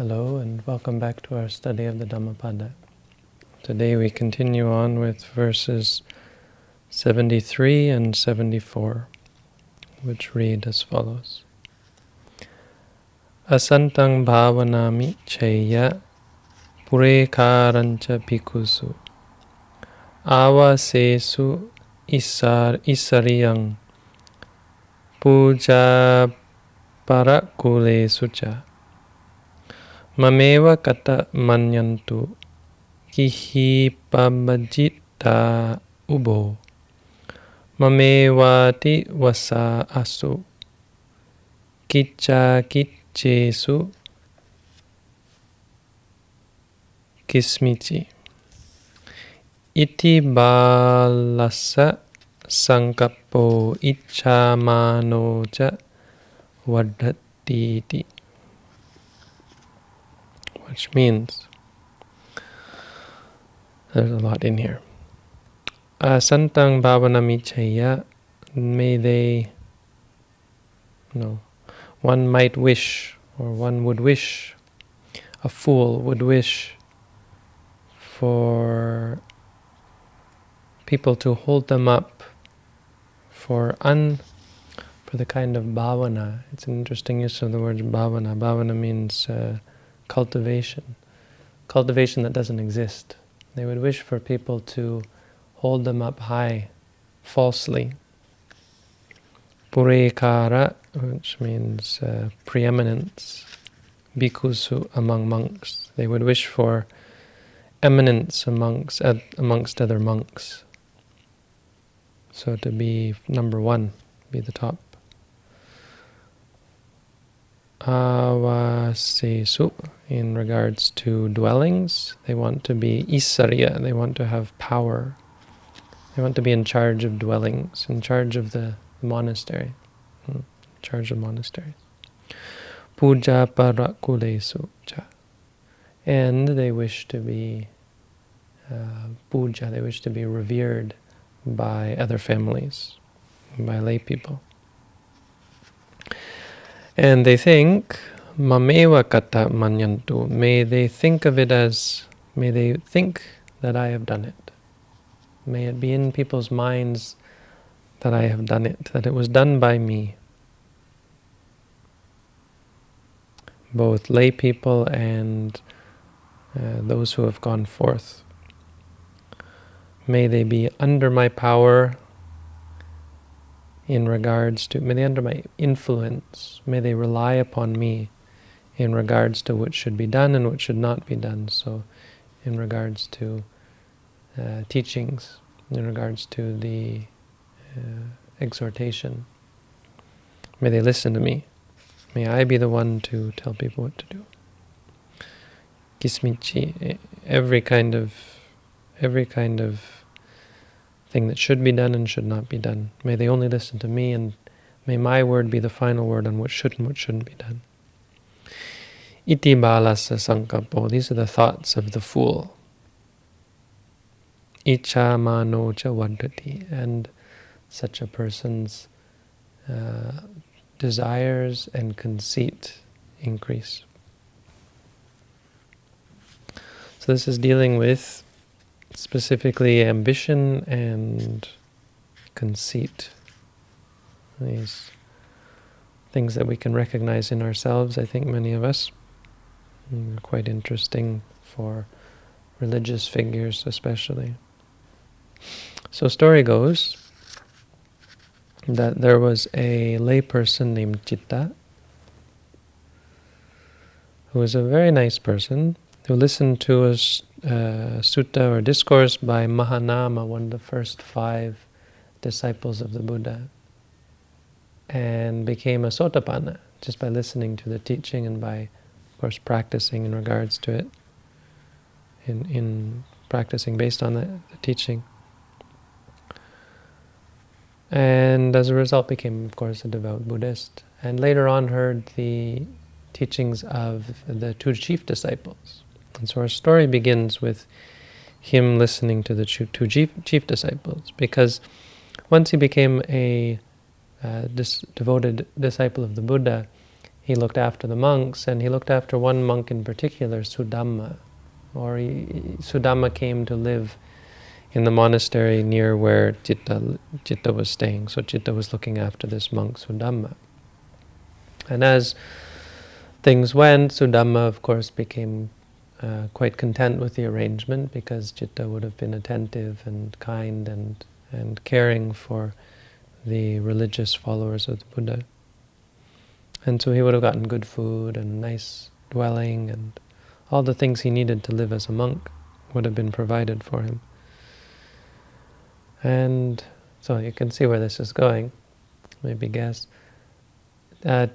Hello and welcome back to our study of the Dhammapada. Today we continue on with verses 73 and 74, which read as follows. Asantang bhavanami cheya purekarancha bhikkhussu avasesu isar isariyang puja parakule sucha Mamewa kata manyantu kihi pamajita ubo mamewati wasa asu kica kicesu kismici iti balasa sangkapo icha manoja wadatiti. Which means there's a lot in here. Uh, santang bhavanamichaya, may they, no, one might wish, or one would wish, a fool would wish for people to hold them up for un for the kind of bhavana. It's an interesting use of the word bhavana. Bhavana means uh, cultivation, cultivation that doesn't exist. They would wish for people to hold them up high, falsely. Purekara, which means uh, preeminence, bhikkhusu among monks. They would wish for eminence amongst, uh, amongst other monks. So to be number one, be the top. Avasesu, in regards to dwellings, they want to be isarya, they want to have power. They want to be in charge of dwellings, in charge of the monastery, hmm, in charge of monasteries. Puja parakulesu cha. And they wish to be uh, puja, they wish to be revered by other families, by lay people. And they think, mameva kata manyantu, may they think of it as, may they think that I have done it. May it be in people's minds that I have done it, that it was done by me. Both lay people and uh, those who have gone forth. May they be under my power, in regards to, may they under my influence, may they rely upon me in regards to what should be done and what should not be done. So in regards to uh, teachings, in regards to the uh, exhortation, may they listen to me. May I be the one to tell people what to do. Kismichi, every kind of, every kind of thing that should be done and should not be done. May they only listen to me, and may my word be the final word on what should and what shouldn't be done. Iti balasa sankapo, these are the thoughts of the fool. Icha mano cha vadati, and such a person's uh, desires and conceit increase. So this is dealing with specifically ambition and conceit. These things that we can recognize in ourselves, I think many of us. Mm, quite interesting for religious figures especially. So story goes that there was a layperson named Chitta who was a very nice person who listened to a uh, sutta or discourse by Mahanama, one of the first five disciples of the Buddha, and became a sotapanna just by listening to the teaching and by, of course, practicing in regards to it, in, in practicing based on the, the teaching. And as a result became, of course, a devout Buddhist. And later on heard the teachings of the two chief disciples, and so our story begins with him listening to the two chief, chief disciples, because once he became a uh, dis devoted disciple of the Buddha, he looked after the monks, and he looked after one monk in particular, Sudamma. Or he, Sudamma came to live in the monastery near where Citta, Citta was staying. So Citta was looking after this monk, Sudamma. And as things went, Sudamma, of course, became uh, quite content with the arrangement because Citta would have been attentive and kind and, and caring for the religious followers of the Buddha. And so he would have gotten good food and nice dwelling and all the things he needed to live as a monk would have been provided for him. And so you can see where this is going, maybe guess. Uh,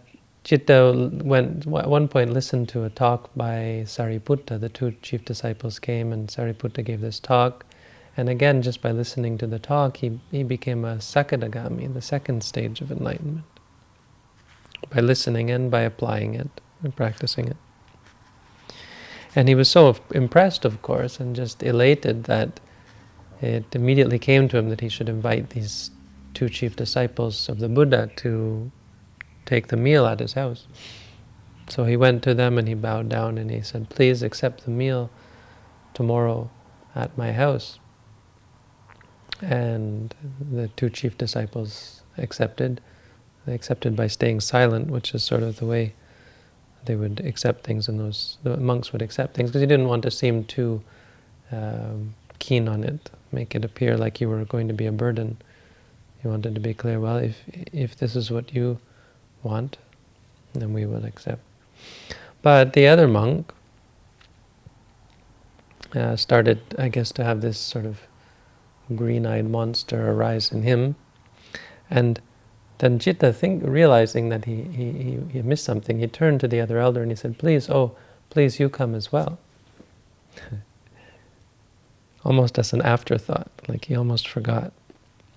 Citta went, at one point listened to a talk by Sariputta. The two chief disciples came and Sariputta gave this talk. And again, just by listening to the talk, he, he became a Sakadagami, the second stage of enlightenment. By listening and by applying it and practicing it. And he was so impressed, of course, and just elated that it immediately came to him that he should invite these two chief disciples of the Buddha to take the meal at his house. So he went to them and he bowed down and he said, please accept the meal tomorrow at my house. And the two chief disciples accepted. They accepted by staying silent, which is sort of the way they would accept things and those the monks would accept things because he didn't want to seem too um, keen on it, make it appear like you were going to be a burden. He wanted to be clear, well, if if this is what you want, then we will accept. But the other monk uh, started, I guess, to have this sort of green-eyed monster arise in him. And then Citta, think, realizing that he, he, he missed something, he turned to the other elder and he said, please, oh, please, you come as well. almost as an afterthought, like he almost forgot.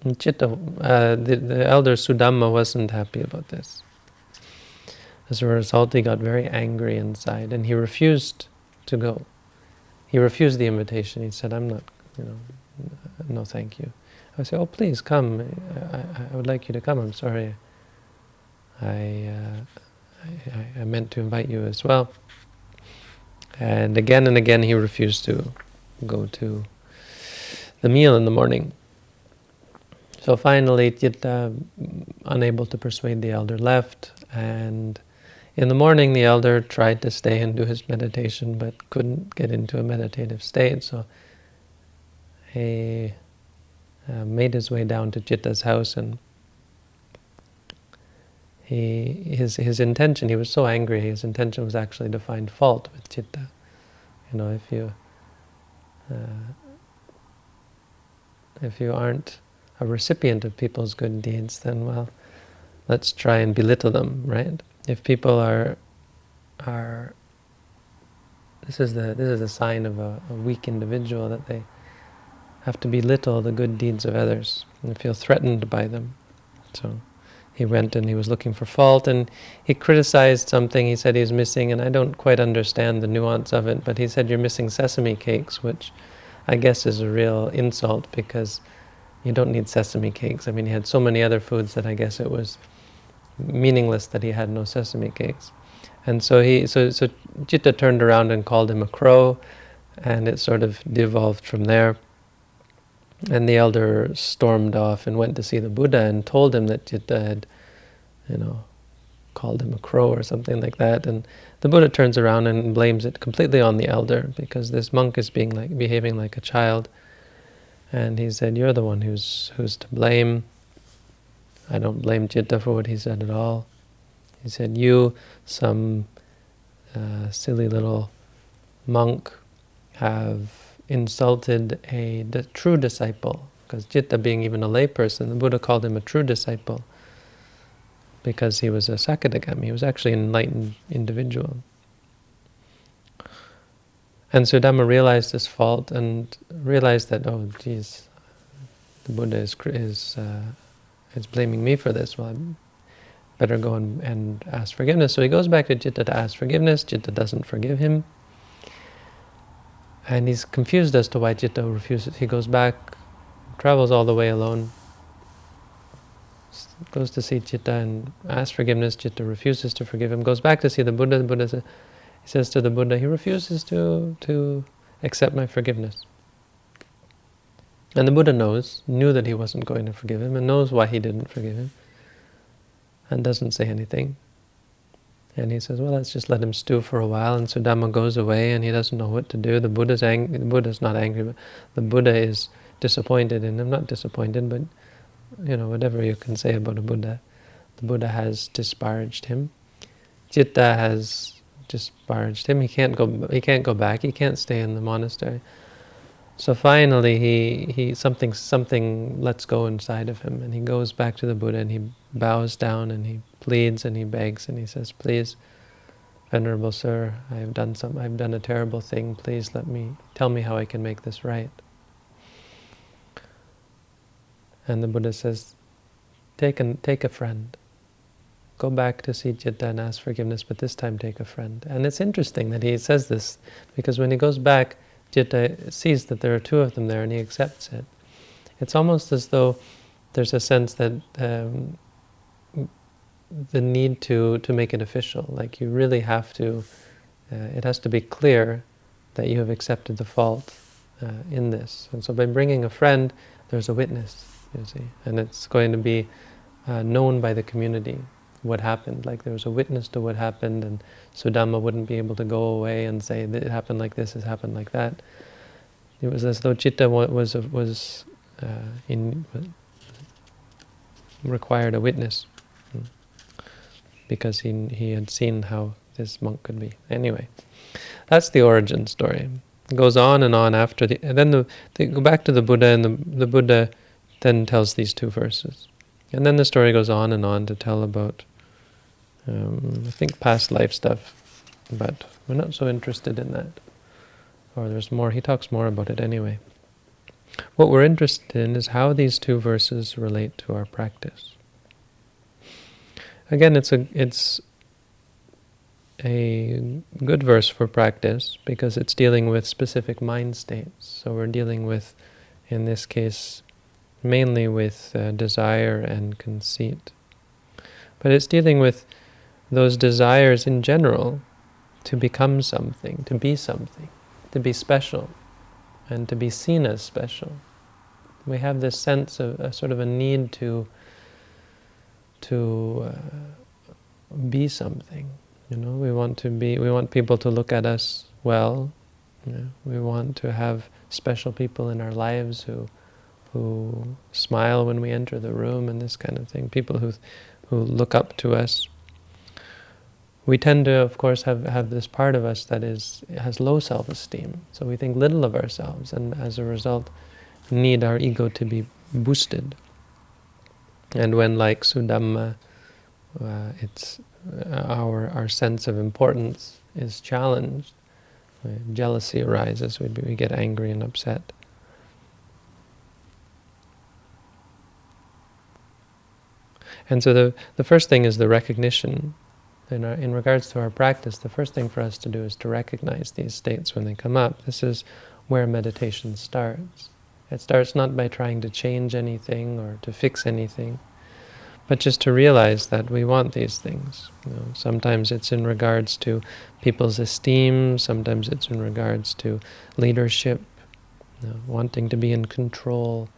And Citta, uh, the, the elder Sudamma wasn't happy about this. As a result, he got very angry inside, and he refused to go. He refused the invitation. He said, I'm not, you know, no thank you. I said, oh, please come. I, I would like you to come. I'm sorry. I, uh, I, I meant to invite you as well. And again and again he refused to go to the meal in the morning. So finally, Citta, unable to persuade the elder, left, and in the morning, the elder tried to stay and do his meditation, but couldn't get into a meditative state, so he uh, made his way down to Citta's house, and he his his intention, he was so angry, his intention was actually to find fault with Citta. You know, if you uh, if you aren't a recipient of people's good deeds, then well, let's try and belittle them, right? If people are are this is the this is a sign of a, a, weak individual that they have to belittle the good deeds of others and feel threatened by them. So he went and he was looking for fault and he criticized something he said he was missing and I don't quite understand the nuance of it, but he said you're missing sesame cakes, which I guess is a real insult because you don't need sesame cakes. I mean, he had so many other foods that I guess it was meaningless that he had no sesame cakes. And so he, so, so Citta turned around and called him a crow, and it sort of devolved from there. And the elder stormed off and went to see the Buddha and told him that Citta had, you know, called him a crow or something like that. And the Buddha turns around and blames it completely on the elder because this monk is being like behaving like a child. And he said, "You're the one who's who's to blame." I don't blame Citta for what he said at all. He said, you, some uh, silly little monk, have insulted a true disciple. Because Citta being even a layperson, the Buddha called him a true disciple because he was a Sakadagami. He was actually an enlightened individual. And Sudamma realized this fault and realized that, oh, geez, the Buddha is, is uh, is blaming me for this. Well, I better go and, and ask forgiveness. So he goes back to Citta to ask forgiveness. Citta doesn't forgive him. And he's confused as to why Citta refuses. He goes back, travels all the way alone. goes to see Citta and asks forgiveness. Citta refuses to forgive him. Goes back to see the Buddha. The Buddha says, he says to the Buddha, he refuses to to accept my forgiveness. And the Buddha knows, knew that he wasn't going to forgive him, and knows why he didn't forgive him, and doesn't say anything. And he says, well, let's just let him stew for a while. And Sudamma goes away, and he doesn't know what to do. The Buddha's angry. The Buddha's not angry, but the Buddha is disappointed in him. Not disappointed, but you know, whatever you can say about a Buddha. The Buddha has disparaged him. Citta has disparaged him. He can't go. He can't go back. He can't stay in the monastery. So finally, he he something something lets go inside of him, and he goes back to the Buddha and he bows down and he pleads and he begs and he says, "Please, Venerable Sir, I have done some. I've done a terrible thing. Please let me tell me how I can make this right." And the Buddha says, "Take an take a friend." go back to see Citta and ask forgiveness, but this time take a friend. And it's interesting that he says this, because when he goes back, Citta sees that there are two of them there and he accepts it. It's almost as though there's a sense that um, the need to, to make it official, like you really have to, uh, it has to be clear that you have accepted the fault uh, in this. And so by bringing a friend, there's a witness, you see, and it's going to be uh, known by the community what happened. Like there was a witness to what happened, and Sudamma wouldn't be able to go away and say it happened like this, it happened like that. It was as though Citta was was uh, in required a witness hmm, because he he had seen how this monk could be. Anyway, that's the origin story. It goes on and on after the, and then the, they go back to the Buddha, and the the Buddha then tells these two verses. And then the story goes on and on to tell about, um, I think, past life stuff, but we're not so interested in that. Or there's more, he talks more about it anyway. What we're interested in is how these two verses relate to our practice. Again, it's a it's a good verse for practice because it's dealing with specific mind states. So we're dealing with, in this case, mainly with uh, desire and conceit. But it's dealing with those desires in general to become something, to be something, to be special, and to be seen as special. We have this sense of a sort of a need to to uh, be something. You know, we want to be. We want people to look at us well. You know, we want to have special people in our lives who who smile when we enter the room and this kind of thing, people who, who look up to us. We tend to, of course, have, have this part of us that is has low self-esteem. So we think little of ourselves, and as a result, need our ego to be boosted. And when, like Sudamma, uh, it's uh, our our sense of importance is challenged, jealousy arises. We we get angry and upset. And so the, the first thing is the recognition. In, our, in regards to our practice, the first thing for us to do is to recognize these states when they come up. This is where meditation starts. It starts not by trying to change anything or to fix anything, but just to realize that we want these things. You know, sometimes it's in regards to people's esteem, sometimes it's in regards to leadership, you know, wanting to be in control,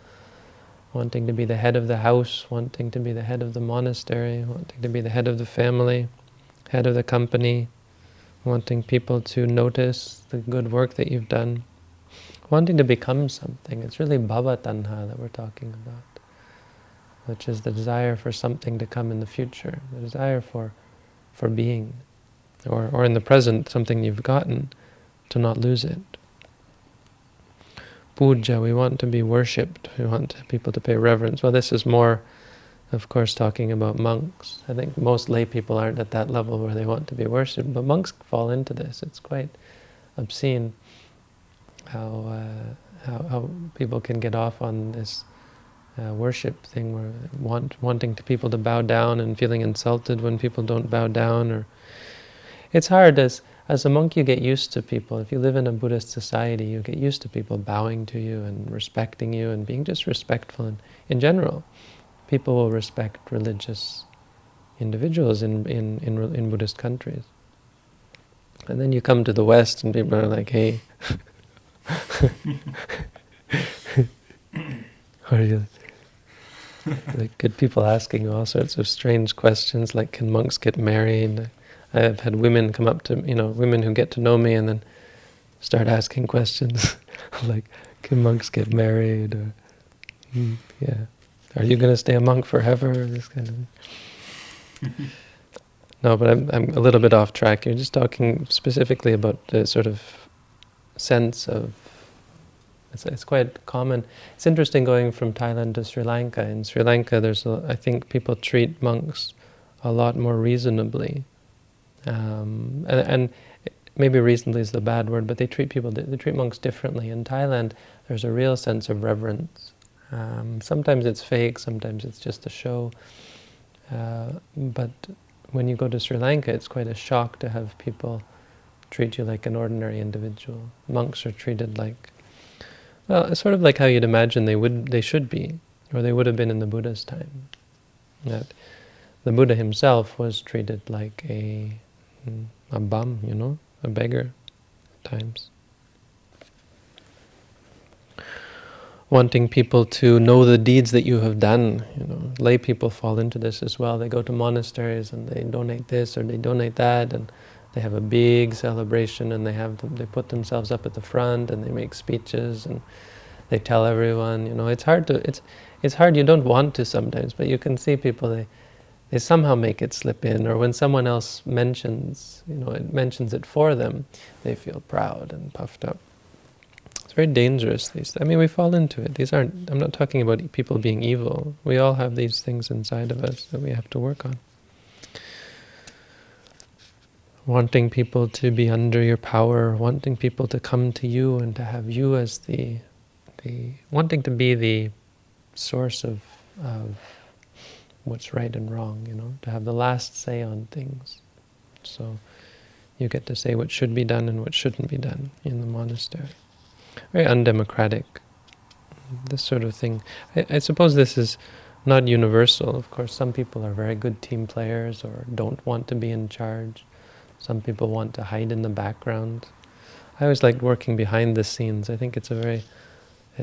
wanting to be the head of the house, wanting to be the head of the monastery, wanting to be the head of the family, head of the company, wanting people to notice the good work that you've done, wanting to become something. It's really bhava tanha that we're talking about, which is the desire for something to come in the future, the desire for, for being, or, or in the present, something you've gotten, to not lose it puja, we want to be worshipped, we want people to pay reverence. Well, this is more, of course, talking about monks. I think most lay people aren't at that level where they want to be worshipped, but monks fall into this. It's quite obscene how, uh, how, how people can get off on this uh, worship thing, where want, wanting to people to bow down and feeling insulted when people don't bow down. or It's hard as as a monk, you get used to people. If you live in a Buddhist society, you get used to people bowing to you and respecting you and being just respectful in, in general. people will respect religious individuals in, in, in, in Buddhist countries. And then you come to the West and people are like, hey, are you like good people asking all sorts of strange questions like can monks get married? I've had women come up to, you know, women who get to know me and then start asking questions like, can monks get married? Or, mm, yeah, are you going to stay a monk forever? This kind of no, but I'm, I'm a little bit off track. You're just talking specifically about the sort of sense of, it's, it's quite common. It's interesting going from Thailand to Sri Lanka. In Sri Lanka, there's a, I think people treat monks a lot more reasonably. Um, and, and maybe reasonably is the bad word, but they treat people, they treat monks differently. In Thailand, there's a real sense of reverence. Um, sometimes it's fake, sometimes it's just a show. Uh, but when you go to Sri Lanka, it's quite a shock to have people treat you like an ordinary individual. Monks are treated like, well, it's sort of like how you'd imagine they would, they should be, or they would have been in the Buddha's time. That the Buddha himself was treated like a Mm, a bum, you know, a beggar at times. wanting people to know the deeds that you have done. You know, lay people fall into this as well. They go to monasteries and they donate this or they donate that, and they have a big celebration and they have them, they put themselves up at the front and they make speeches and they tell everyone. You know, it's hard to it's it's hard. You don't want to sometimes, but you can see people they they somehow make it slip in, or when someone else mentions, you know, it mentions it for them, they feel proud and puffed up. It's very dangerous. These, I mean, we fall into it. These aren't. I'm not talking about people being evil. We all have these things inside of us that we have to work on. Wanting people to be under your power, wanting people to come to you and to have you as the, the wanting to be the source of of what's right and wrong. You know, to have the last say on things. So you get to say what should be done and what shouldn't be done in the monastery very undemocratic, this sort of thing. I, I, suppose this is not universal. Of course, some people are very good team players or don't want to be in charge. Some people want to hide in the background. I always like working behind the scenes. I think it's a very,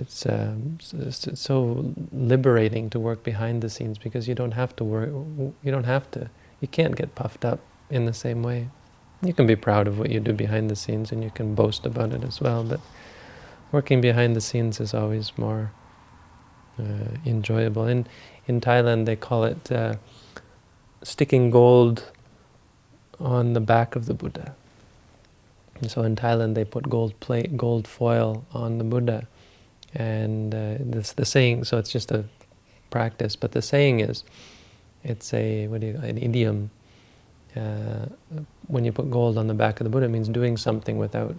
it's, um, so liberating to work behind the scenes because you don't have to work, you don't have to, you can't get puffed up in the same way. You can be proud of what you do behind the scenes and you can boast about it as well, but working behind the scenes is always more uh, enjoyable. In, in Thailand, they call it uh, sticking gold on the back of the Buddha. And so in Thailand, they put gold plate, gold foil on the Buddha. And uh, this the saying, so it's just a practice, but the saying is, it's a, what do you, an idiom. Uh, when you put gold on the back of the Buddha, it means doing something without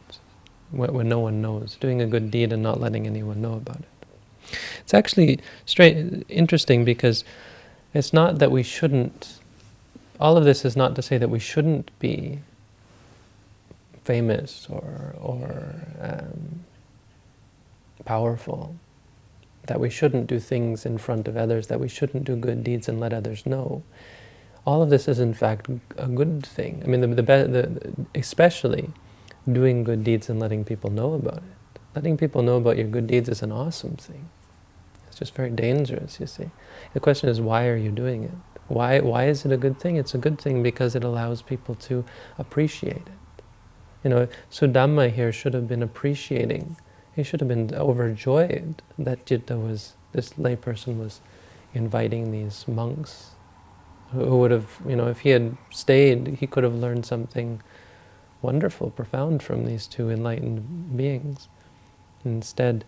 when, no one knows, doing a good deed and not letting anyone know about it. It's actually straight, interesting because it's not that we shouldn't, all of this is not to say that we shouldn't be famous or, or um, powerful, that we shouldn't do things in front of others, that we shouldn't do good deeds and let others know. All of this is in fact a good thing. I mean, the, the, the especially doing good deeds and letting people know about it. Letting people know about your good deeds is an awesome thing. It's just very dangerous, you see. The question is, why are you doing it? Why, why is it a good thing? It's a good thing because it allows people to appreciate it. You know, Sudamma here should have been appreciating. He should have been overjoyed that Citta was, this layperson was inviting these monks who would have, you know, if he had stayed, he could have learned something wonderful, profound from these two enlightened beings. Instead,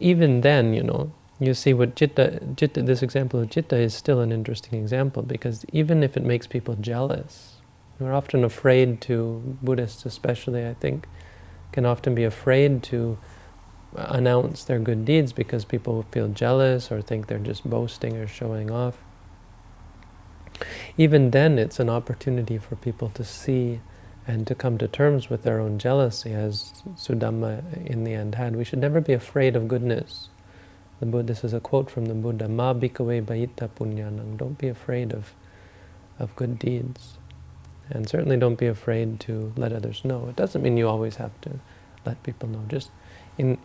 even then, you know, you see what citta, citta, this example of citta is still an interesting example because even if it makes people jealous, we're often afraid to, Buddhists especially, I think, can often be afraid to announce their good deeds because people feel jealous or think they're just boasting or showing off. Even then, it's an opportunity for people to see and to come to terms with their own jealousy, as Sudamma in the end had. We should never be afraid of goodness. The Buddha, this is a quote from the Buddha, Ma bhikkhave bhayita punyanang. Don't be afraid of, of good deeds. And certainly don't be afraid to let others know. It doesn't mean you always have to let people know. Just in,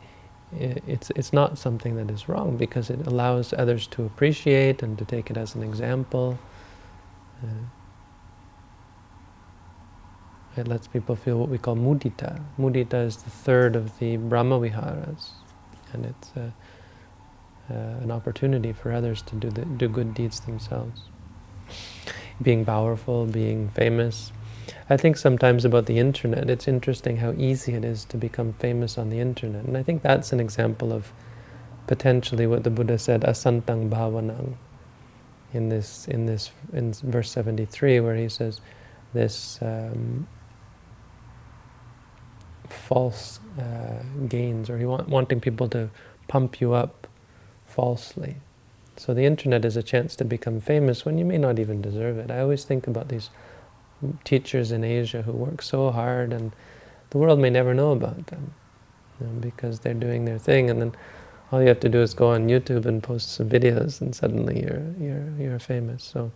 it's, it's not something that is wrong because it allows others to appreciate and to take it as an example. Uh, it lets people feel what we call mudita. Mudita is the third of the Brahma Viharas, and it's uh, uh, an opportunity for others to do the, do good deeds themselves. Being powerful, being famous. I think sometimes about the internet, it's interesting how easy it is to become famous on the internet, and I think that's an example of potentially what the Buddha said, asantang bhavanang, in this in this in verse 73, where he says this. Um, false uh, gains or he want, wanting people to pump you up falsely. So the internet is a chance to become famous when you may not even deserve it. I always think about these teachers in Asia who work so hard and the world may never know about them you know, because they're doing their thing and then all you have to do is go on YouTube and post some videos and suddenly you're, you're, you're famous. So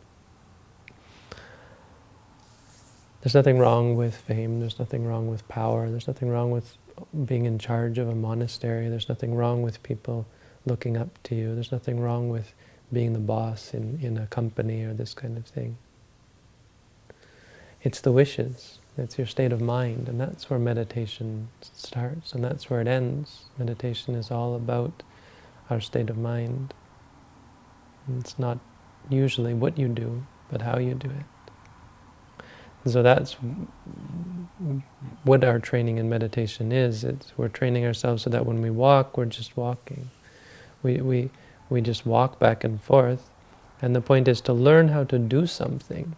There's nothing wrong with fame, there's nothing wrong with power, there's nothing wrong with being in charge of a monastery, there's nothing wrong with people looking up to you, there's nothing wrong with being the boss in, in a company or this kind of thing. It's the wishes, it's your state of mind, and that's where meditation starts, and that's where it ends. Meditation is all about our state of mind. It's not usually what you do, but how you do it. So that's what our training in meditation is. It's, we're training ourselves so that when we walk, we're just walking. We, we, we just walk back and forth. And the point is to learn how to do something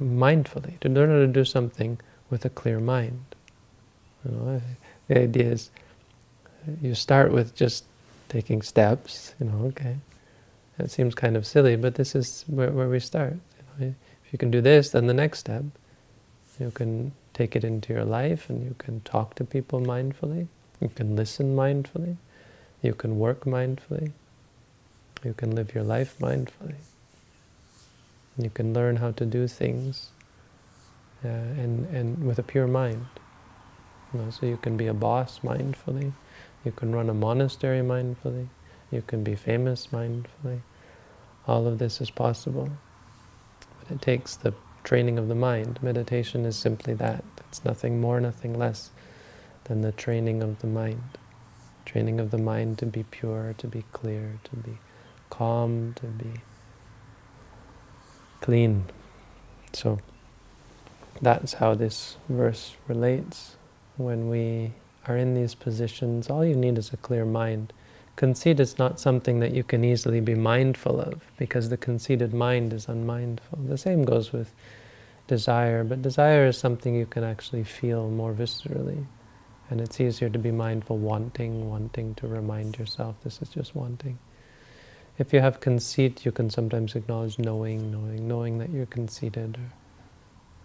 mindfully, to learn how to do something with a clear mind. You know, the idea is you start with just taking steps, you know, okay. That seems kind of silly, but this is where, where we start. You know, if you can do this, then the next step, you can take it into your life and you can talk to people mindfully. You can listen mindfully. You can work mindfully. You can live your life mindfully. You can learn how to do things uh, and, and with a pure mind. You know, so you can be a boss mindfully. You can run a monastery mindfully. You can be famous mindfully. All of this is possible. But it takes the training of the mind. Meditation is simply that. It's nothing more, nothing less than the training of the mind. Training of the mind to be pure, to be clear, to be calm, to be clean. So that's how this verse relates. When we are in these positions, all you need is a clear mind. Conceit is not something that you can easily be mindful of, because the conceited mind is unmindful. The same goes with desire, but desire is something you can actually feel more viscerally. And it's easier to be mindful wanting, wanting to remind yourself this is just wanting. If you have conceit, you can sometimes acknowledge knowing, knowing, knowing that you're conceited,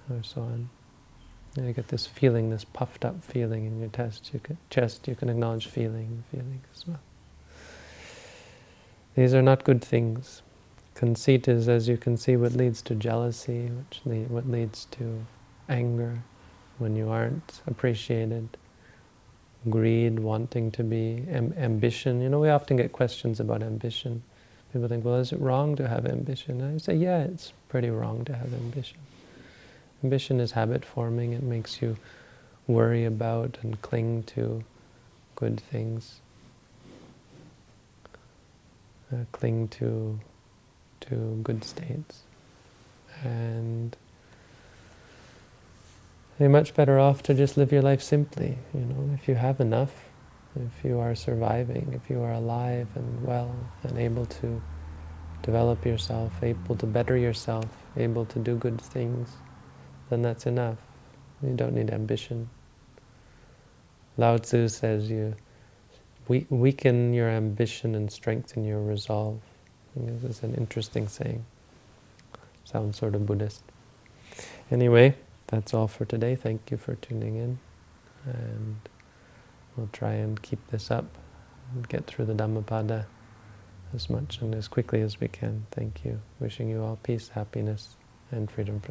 or, or so on. And you get this feeling, this puffed up feeling in your chest. You can, chest, you can acknowledge feeling, feeling as well. These are not good things. Conceit is, as you can see, what leads to jealousy, which lead, what leads to anger when you aren't appreciated, greed, wanting to be, am ambition. You know, we often get questions about ambition. People think, well, is it wrong to have ambition? And I say, yeah, it's pretty wrong to have ambition. Ambition is habit forming. It makes you worry about and cling to good things uh, cling to to good states. And you're much better off to just live your life simply, you know, if you have enough, if you are surviving, if you are alive and well and able to develop yourself, able to better yourself, able to do good things, then that's enough. You don't need ambition. Lao Tzu says you we weaken your ambition and strengthen your resolve. this is an interesting saying. Sounds sort of Buddhist. Anyway, that's all for today. Thank you for tuning in. And we'll try and keep this up and get through the Dhammapada as much and as quickly as we can. Thank you. Wishing you all peace, happiness, and freedom from